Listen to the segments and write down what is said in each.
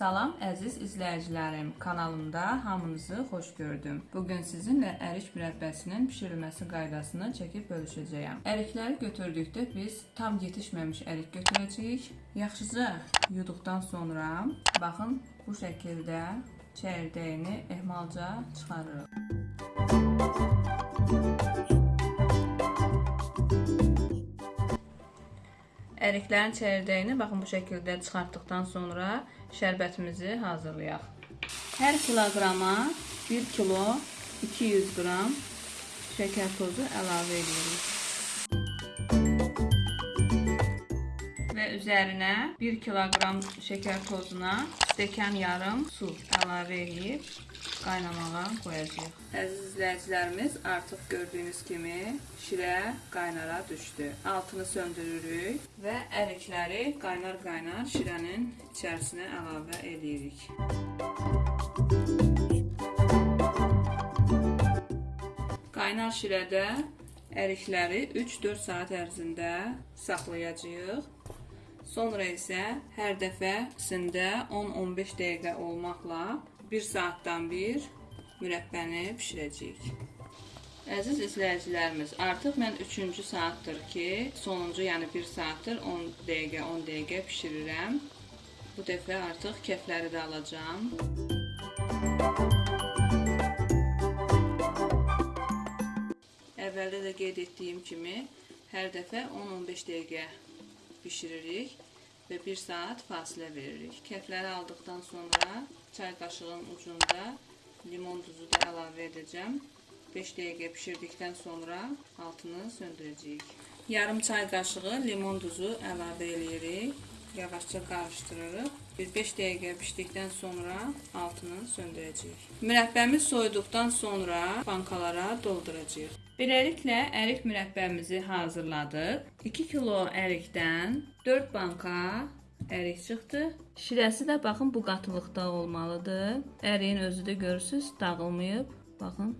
Salam əziz izləyicilərim, kanalımda hamınızı xoş gördüm. Bu gün sizinlə ərik mürəbbəsinin bişirilməsi qaydasını çəkib bölüşəcəyəm. Ərikləri götürdükdə biz tam yetişməmiş ərik götürəcəyik. Yaxşıca yuduqdan sonra baxın bu şəkildə çəyirdəyini ehmalca çıxarırıq. Əriklərin çəyirdəyini baxın bu şəkildə çıxartdıqdan sonra şərbətimizi hazırlayaq. Hər kiloqrama 1 kilo 200 qram şəkər tozu əlavə edirik. Və üzərinə 1 kiloqram şəkər tozuna stəkan yarım su əlavə edib qaynamağa qoyacağıq. Əziz izləyicilərimiz, artıq gördüyünüz kimi şirə qaynara düşdü. Altını söndürürük və ərikləri qaynar-qaynar şirənin içərisinə əlavə edirik. Qaynar şirədə ərikləri 3-4 saat ərzində saxlayacağıq. Sonra isə hər dəfəsində 10-15 dəqiqə olmaqla 1 saatdan bir mürəbbəni bişirəcəyik. Əziz izləyicilərimiz, artıq mən 3-cü saatdır ki, sonuncu, yəni 1 saatdır 10 dəqiqə, 10 dəqiqə bişirirəm. Bu dəfə artıq kefləri də alacağam. Əvvəldə də qeyd etdiyim kimi, hər dəfə 10-15 dəqiqə bişiririk və 1 saat fasilə veririk. Kefləri aldıqdan sonra çay qaşığının ucunda limon duzu da əlavə edəcəm. 5 dəqiqə bişirdikdən sonra altını söndürəcəyik. Yarım çay qaşığı limon duzu əlavə edirik. Yavaşca qarışdırırıq. Bir 5 dəqiqə bişdikdən sonra altını söndürəcəyik. Mürəbbəmiz soyuduqdan sonra bankalara dolduracağıq. Beləliklə ərik mürəbbəmizi hazırladıq. 2 kilo ərikdən 4 banka ərik çıxdı. Şirəsi də baxın bu qatılıqda olmalıdır. Əriyin özü də görürsüz, dağılmayıb. Baxın.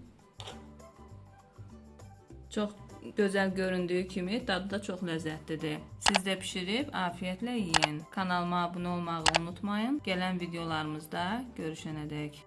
Çox gözəl göründüyü kimi dadı da çox ləzzətlidir. Siz də bişirib afiyətlə yeyin. Kanalıma abunə olmağı unutmayın. Gələn videolarımızda görüşənədək.